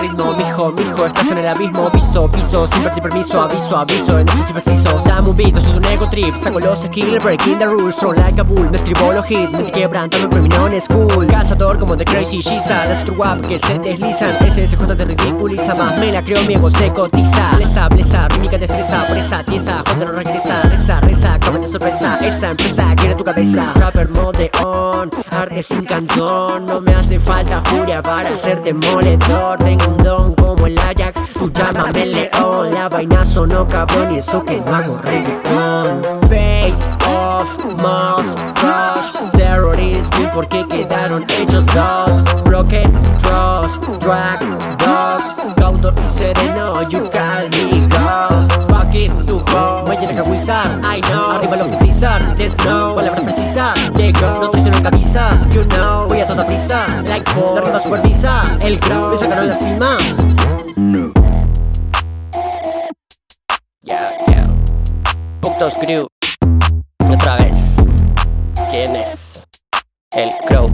mijo, mijo, mijo Estás en el abismo, piso, piso Sin pedir permiso, aviso, aviso En esto preciso. Dame un beat, soy un ego trip Saco los skills, breaking the rules Throw like a bull Me escribo los hits, me quebrantando pero mi cool Cazador como The Crazy Shiza Las guap que se deslizan SSJ te ridiculiza Más me la creo, mi ego se cotiza. Blesa, blesa, mímica destreza Por esa tiesa, J no regresa Reza, reza, cómete sorpresa Esa empresa quiere tu cabeza. Rapper mode on Arte sin canción No me hace falta furia para ser demoledor Tengo un don como el Ajax. Tú llámame león La vaina sonó cabrón y eso que no hago reggaeton Face off, mouse, crush Terrorism porque quedaron hechos dos Broken trust, drag, dogs Gauto y sereno, you call me ghost Fuck it, tu ho Me llena que wizard, I know. Arriba lo que pisar, let's know Palabras precisas, llegó No traiciono camisa, la ronda supervisa el crown me sacaron la cima. No. Ya, ya. Puntos Crew. Otra vez. ¿Quién es? El Crow.